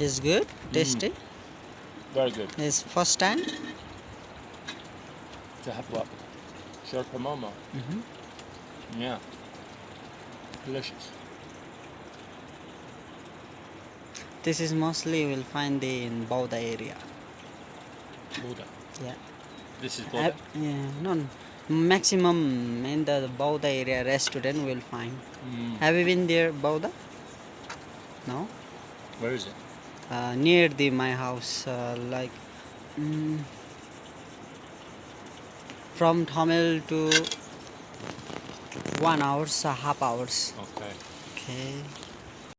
Is good, tasty. Very good. Is first time. To have what? Sherpa momo. Mhm. Yeah. Delicious. This is mostly you will find in Bauda area. Buddha. Yeah. This is Uh, yeah. No, no. Maximum in the Bauda area restaurant will find. Mm. Have you been there, Bauda? No. Where is it? Uh, near the my house, uh, like mm, from Thamel to one hours, uh, half hours. Okay. Okay.